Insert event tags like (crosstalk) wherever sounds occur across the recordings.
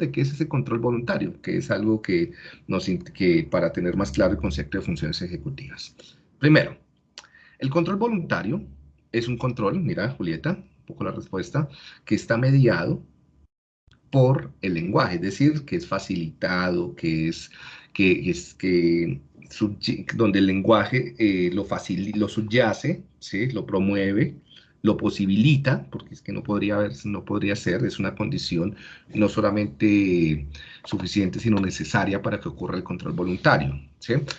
de qué es ese control voluntario, que es algo que, nos, que para tener más claro el concepto de funciones ejecutivas. Primero, el control voluntario es un control, mira Julieta, un poco la respuesta, que está mediado por el lenguaje, es decir, que es facilitado, que es que, es, que donde el lenguaje eh, lo, lo subyace, ¿sí? lo promueve, lo posibilita, porque es que no podría, haber, no podría ser, es una condición no solamente suficiente, sino necesaria para que ocurra el control voluntario.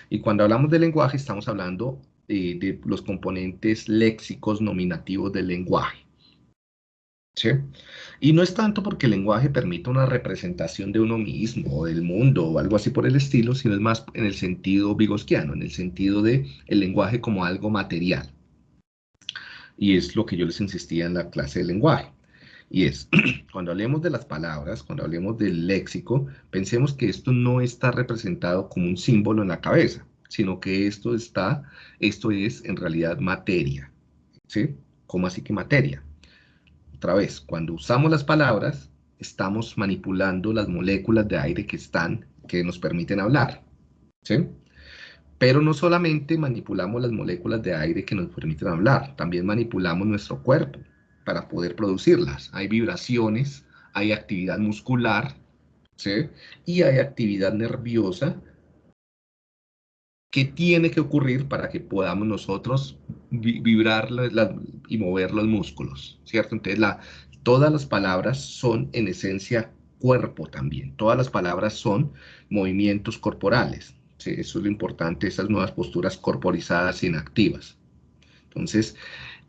Y cuando hablamos de lenguaje, estamos hablando eh, de los componentes léxicos nominativos del lenguaje. Y no es tanto porque el lenguaje permita una representación de uno mismo, o del mundo, o algo así por el estilo, sino es más en el sentido vygoskiano, en el sentido de el lenguaje como algo material. Y es lo que yo les insistía en la clase de lenguaje. Y es, (clears throat) cuando hablemos de las palabras, cuando hablemos del léxico, pensemos que esto no está representado como un símbolo en la cabeza, sino que esto está, esto es en realidad materia. ¿Sí? ¿Cómo así que materia? otra vez, cuando usamos las palabras, estamos manipulando las moléculas de aire que están, que nos permiten hablar, ¿sí? Pero no solamente manipulamos las moléculas de aire que nos permiten hablar, también manipulamos nuestro cuerpo para poder producirlas. Hay vibraciones, hay actividad muscular, ¿sí? Y hay actividad nerviosa que tiene que ocurrir para que podamos nosotros vibrar y mover los músculos, ¿cierto? Entonces, la, todas las palabras son en esencia cuerpo también. Todas las palabras son movimientos corporales. Eso es lo importante, esas nuevas posturas corporizadas inactivas. Entonces,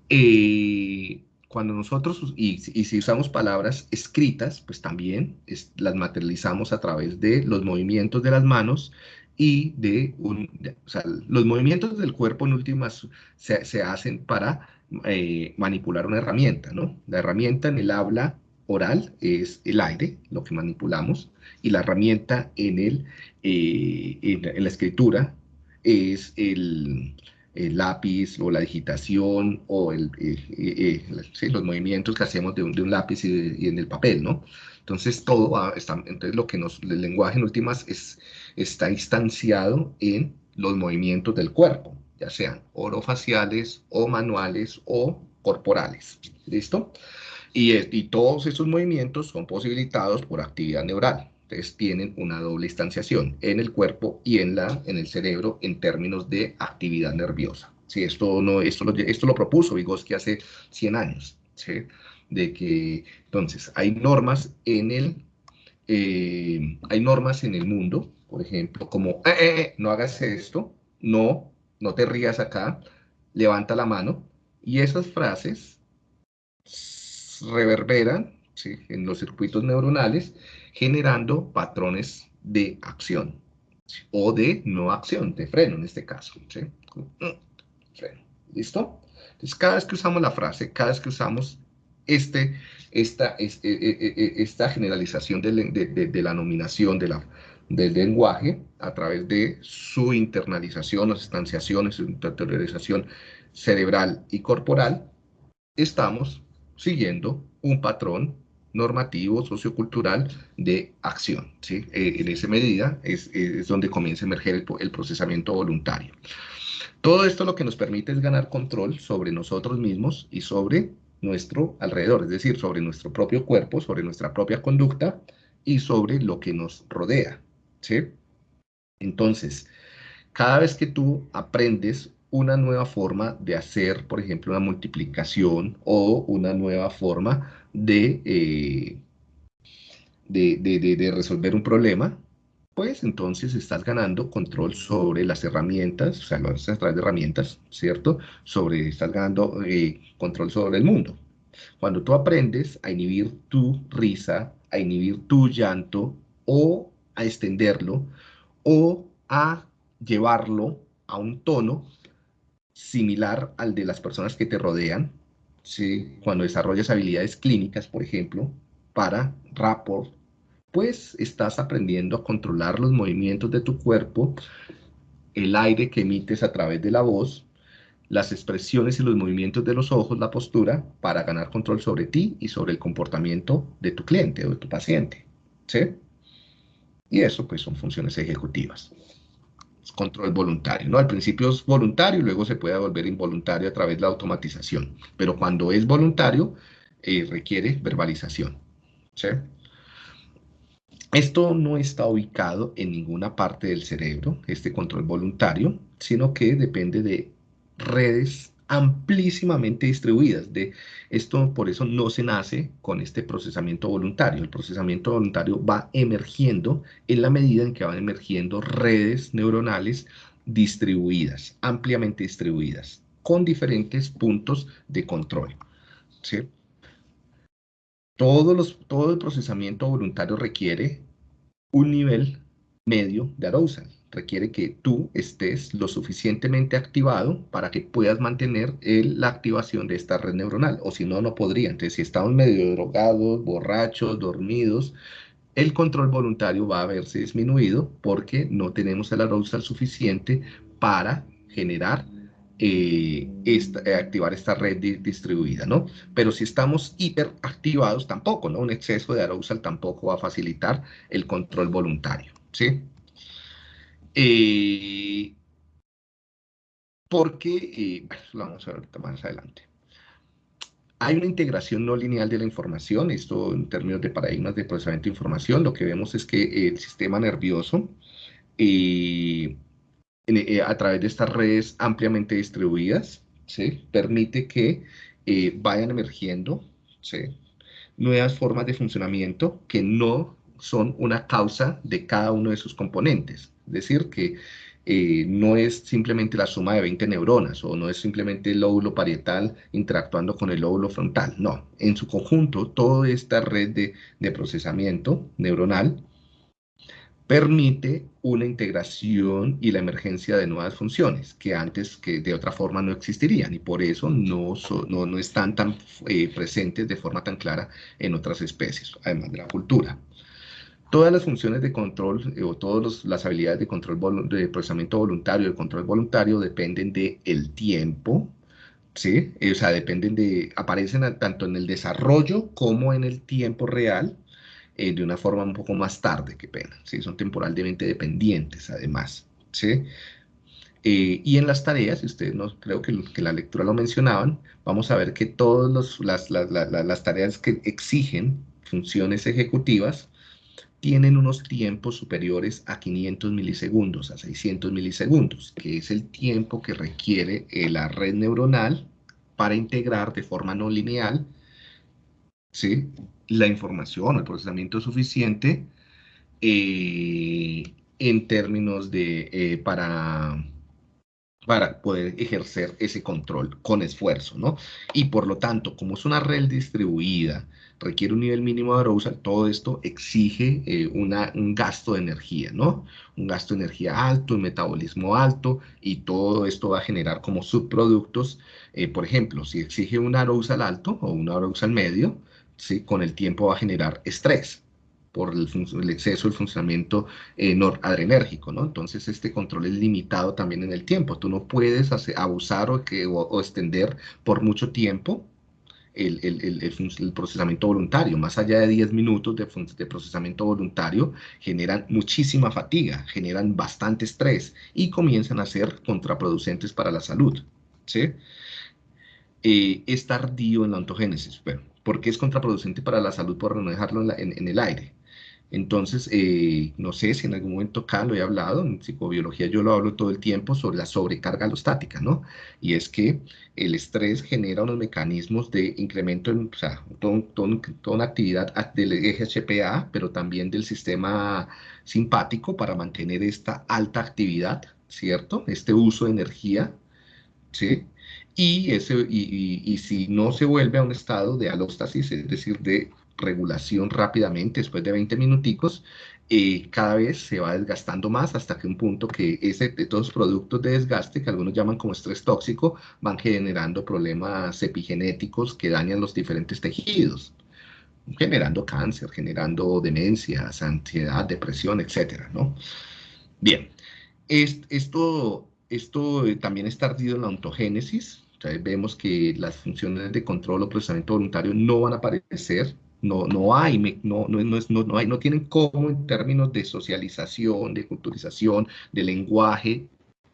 eh, cuando nosotros, y, si usamos palabras escritas, pues también las materializamos a través de los movimientos de las manos y de, un, sea, los movimientos del cuerpo en últimas se, se hacen para eh, manipular una herramienta, ¿no? La herramienta en el habla oral es el aire, lo que manipulamos, y la herramienta en, el, eh, en, la escritura es el, el, lápiz o la digitación o el, eh, los movimientos que hacemos de un, lápiz y, en el papel, ¿no? Entonces, todo está, entonces lo que nos, el lenguaje en últimas es, está instanciado en los movimientos del cuerpo, ya sean orofaciales o manuales o corporales. ¿Listo? Y, y todos esos movimientos son posibilitados por actividad neural. Entonces tienen una doble instanciación en el cuerpo y en, la, en el cerebro en términos de actividad nerviosa. Sí, esto, no, esto, lo, esto lo propuso Vygotsky hace 100 años. de que, entonces, hay normas en el, eh, hay normas en el mundo, por ejemplo, como, eh, eh, no hagas esto, no, no te rías acá, levanta la mano, y esas frases reverberan en los circuitos neuronales, generando patrones de acción, o de no acción, de freno en este caso. Freno. ¿Listo? Entonces, cada vez que usamos la frase, cada vez que usamos este, esta, e, e, e, esta generalización de, la nominación de la, del lenguaje a través de su internalización, las estanciaciones, su interiorización cerebral y corporal, estamos siguiendo un patrón normativo, sociocultural de acción. ¿sí? Eh, en esa medida es, es, donde comienza a emerger el, el procesamiento voluntario. Todo esto lo que nos permite es ganar control sobre nosotros mismos y sobre nuestro alrededor, es decir, sobre nuestro propio cuerpo, sobre nuestra propia conducta y sobre lo que nos rodea, ¿sí? Entonces, cada vez que tú aprendes una nueva forma de hacer, por ejemplo, una multiplicación o una nueva forma de, eh, de, de resolver un problema, pues entonces estás ganando control sobre las herramientas, o sea, lo haces a través de herramientas, ¿cierto? Sobre, estás ganando eh, control sobre el mundo. Cuando tú aprendes a inhibir tu risa, a inhibir tu llanto, o a extenderlo, o a llevarlo a un tono similar al de las personas que te rodean, ¿sí? cuando desarrollas habilidades clínicas, por ejemplo, para rapport, pues estás aprendiendo a controlar los movimientos de tu cuerpo, el aire que emites a través de la voz, las expresiones y los movimientos de los ojos, la postura, para ganar control sobre ti y sobre el comportamiento de tu cliente o de tu paciente. ¿sí? Y eso pues son funciones ejecutivas. Control voluntario, ¿no? Al principio es voluntario y luego se puede volver involuntario a través de la automatización. Pero cuando es voluntario, eh, requiere verbalización. Esto no está ubicado en ninguna parte del cerebro, este control voluntario, sino que depende de redes amplísimamente distribuidas. De esto por eso no se nace con este procesamiento voluntario. El procesamiento voluntario va emergiendo en la medida en que van emergiendo redes neuronales distribuidas, ampliamente distribuidas, con diferentes puntos de control. ¿sí? los, todo el procesamiento voluntario requiere un nivel medio de arousal. Requiere que tú estés lo suficientemente activado para que puedas mantener la activación de esta red neuronal, o si no, no podría. Entonces, si estamos medio drogados, borrachos, dormidos, el control voluntario va a verse disminuido porque no tenemos el arousal suficiente para generar eh, eh, activar esta red distribuida, ¿no? Pero si estamos hiperactivados, tampoco, ¿no? Un exceso de arousal tampoco va a facilitar el control voluntario, ¿sí? Eh, porque, bueno, lo vamos a ver más adelante. Hay una integración no lineal de la información, esto en términos de paradigmas de procesamiento de información, lo que vemos es que el sistema nervioso eh, a través de estas redes ampliamente distribuidas, permite que eh, vayan emergiendo nuevas formas de funcionamiento que no son una causa de cada uno de sus componentes. Decir, que eh, no es simplemente la suma de 20 neuronas o no es simplemente el lóbulo parietal interactuando con el lóbulo frontal. No, en su conjunto, toda esta red de, de procesamiento neuronal permite una integración y la emergencia de nuevas funciones que antes que de otra forma no existirían y por eso no, no, no, están tan eh, presentes de forma tan clara en otras especies, además de la cultura. Todas las funciones de control eh, o todas las habilidades de control de procesamiento voluntario, de control voluntario dependen del el tiempo, ¿sí? o sea, dependen de, aparecen tanto en el desarrollo como en el tiempo real eh, de una forma un poco más tarde, qué pena, ¿sí? son temporalmente dependientes además. ¿sí? Eh, y en las tareas, si ustedes no creo que, la lectura lo mencionaban, vamos a ver que todas las, las, las, tareas que exigen funciones ejecutivas tienen unos tiempos superiores a 500 milisegundos, a 600 milisegundos, que es el tiempo que requiere eh, la red neuronal para integrar de forma no lineal ¿sí? la información, el procesamiento suficiente eh, en términos de, eh, para, para poder ejercer ese control con esfuerzo, ¿no? Y por lo tanto, como es una red distribuida, requiere un nivel mínimo de arousal, todo esto exige eh, un gasto de energía, ¿no? Un gasto de energía alto, un metabolismo alto, y todo esto va a generar como subproductos, por ejemplo, si exige un arousal alto o un arousal medio, con el tiempo va a generar estrés por el, exceso del funcionamiento eh, noradrenérgico, ¿no? Entonces este control es limitado también en el tiempo. Tú no puedes abusar o, extender por mucho tiempo el, procesamiento voluntario. Más allá de 10 minutos de, procesamiento voluntario, generan muchísima fatiga, generan bastante estrés y comienzan a ser contraproducentes para la salud. Eh, es tardío en la ontogénesis. Bueno, porque es contraproducente para la salud por no dejarlo en, el aire. Entonces, eh, no sé si en algún momento acá lo he hablado, en psicobiología yo lo hablo todo el tiempo sobre la sobrecarga alostática, ¿no? Y es que el estrés genera unos mecanismos de incremento, en, o sea, toda una actividad del eje HPA, pero también del sistema simpático para mantener esta alta actividad, ¿cierto? Este uso de energía, ¿sí? y, ese, y, y, si no se vuelve a un estado de alóstasis, es decir, de regulación rápidamente, después de 20 minuticos, eh, cada vez se va desgastando más hasta que un punto que ese, los productos de desgaste, que algunos llaman como estrés tóxico, van generando problemas epigenéticos que dañan los diferentes tejidos, generando cáncer, generando demencias, ansiedad, depresión, etcétera, ¿no? Bien, esto, esto eh, también está ardido en la ontogénesis, vemos que las funciones de control o procesamiento voluntario no van a aparecer no, no hay, no, no, no, no, hay, no tienen cómo en términos de socialización, de culturización, de lenguaje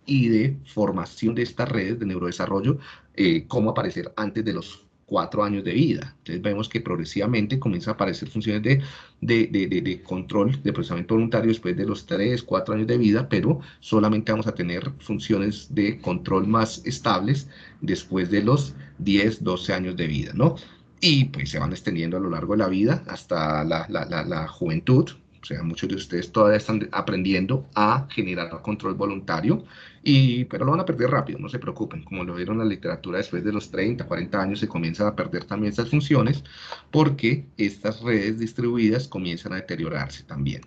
y de formación de estas redes de neurodesarrollo, eh, cómo aparecer antes de los cuatro años de vida. Entonces vemos que progresivamente comienzan a aparecer funciones de, de, de, de, control, de procesamiento voluntario después de los tres, cuatro años de vida, pero solamente vamos a tener funciones de control más estables después de los 10, 12 años de vida, ¿no? Y pues se van extendiendo a lo largo de la vida hasta la, la, la, la juventud, o sea, muchos de ustedes todavía están aprendiendo a generar control voluntario, y, pero lo van a perder rápido, no se preocupen. Como lo vieron en la literatura, después de los 30, 40 años se comienzan a perder también estas funciones porque estas redes distribuidas comienzan a deteriorarse también.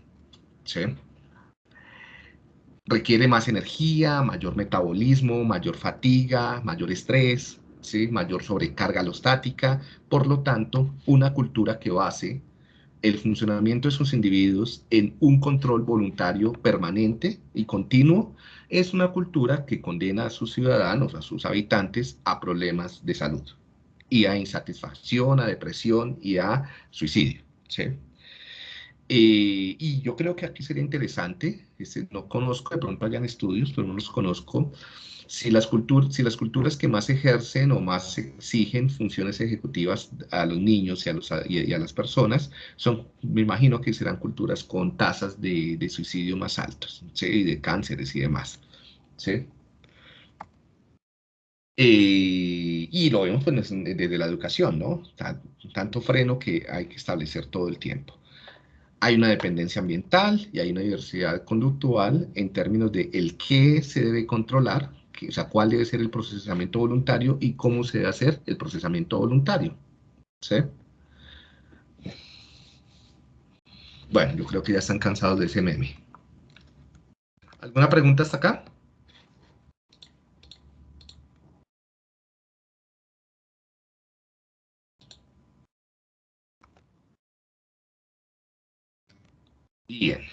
¿sí? Requiere más energía, mayor metabolismo, mayor fatiga, mayor estrés, ¿sí? mayor sobrecarga alostática. Por lo tanto, una cultura que base el funcionamiento de sus individuos en un control voluntario permanente y continuo es una cultura que condena a sus ciudadanos, a sus habitantes, a problemas de salud y a insatisfacción, a depresión y a suicidio. ¿sí? Eh, y yo creo que aquí sería interesante, este, no conozco, de pronto hayan estudios, pero no los conozco, si las, culturas que más ejercen o más exigen funciones ejecutivas a los niños y a, los, y las personas, son, me imagino que serán culturas con tasas de, suicidio más altas, y de cánceres y demás. Eh, y lo vemos pues, desde la educación, ¿no? Tanto freno que hay que establecer todo el tiempo. Hay una dependencia ambiental y hay una diversidad conductual en términos de el qué se debe controlar o sea, cuál debe ser el procesamiento voluntario y cómo se debe hacer el procesamiento voluntario. ¿Sí? Bueno, yo creo que ya están cansados de ese meme. ¿Alguna pregunta hasta acá? Bien.